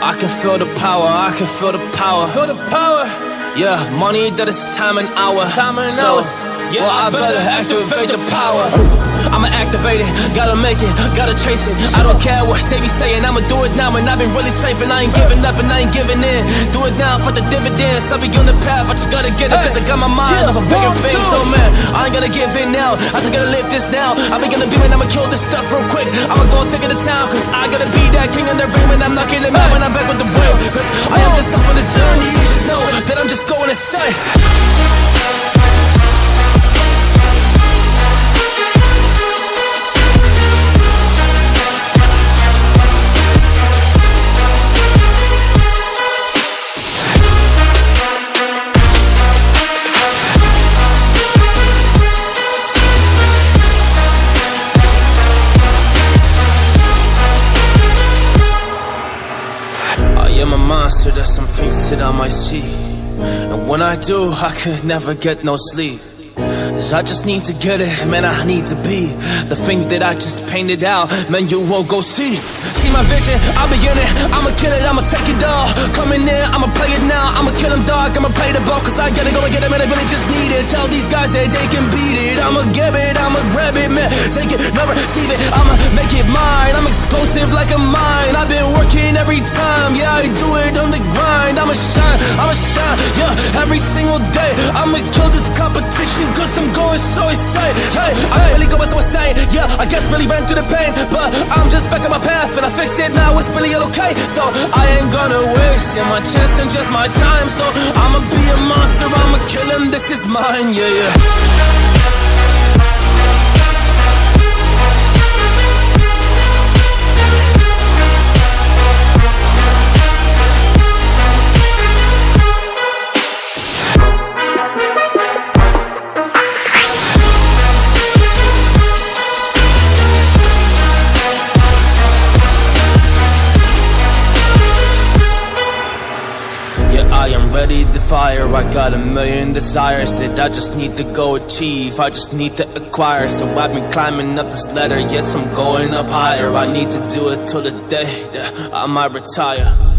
I can feel the power, I can feel the power. Feel the power. Yeah, money that is time and hour. Time and so, hours. Yeah, well, I better activate the power. I'ma activate it, gotta make it, gotta chase it. I don't care what they be saying, I'ma do it now. And I've been really scraping, I ain't giving up and I ain't giving in. Do it now for the dividends. I'll be on the path, I just gotta get it, cause I got my mind on bigger things. So oh, man, I ain't gonna give in now. I just gotta live this now. I be gonna be when I'ma kill this stuff real quick. I'ma go take it to town, cause I gotta be that king in ring when I'm knocking them out when I'm back with the. Cause I am just up on the journey, you know that I'm just going insane. I am a monster, there's some things that I might see. And when I do, I could never get no sleep. Cause I just need to get it, man, I need to be The thing that I just painted out, man, you won't go see. See my vision, I'll be in it I'ma kill it, I'ma take it all. Coming in, I'ma play it now. I'ma kill him dog, I'ma play the ball Cause I gotta go and get it, man, I really just need it. Tell these guys that they can beat it. I'ma get it, I'ma grab it, man. Take it, never receive it. I'ma make it mine. I'm explosive like a mine. I've been working I'ma shine, I'ma shine Yeah, every single day. I'ma kill this competition Cause I'm going so insane. Hey, I really go so insane Yeah, I guess really ran through the pain But I'm just back on my path And I fixed it now, it's really all okay. So I ain't gonna waste yeah, my chance and just my time. So I'ma be a monster, I'ma kill him This is mine, yeah, yeah Ready to fire. I got a million desires that I just need to go achieve. I just need to acquire. So I've been climbing up this ladder. Yes, I'm going up higher. I need to do it till the day that I might retire.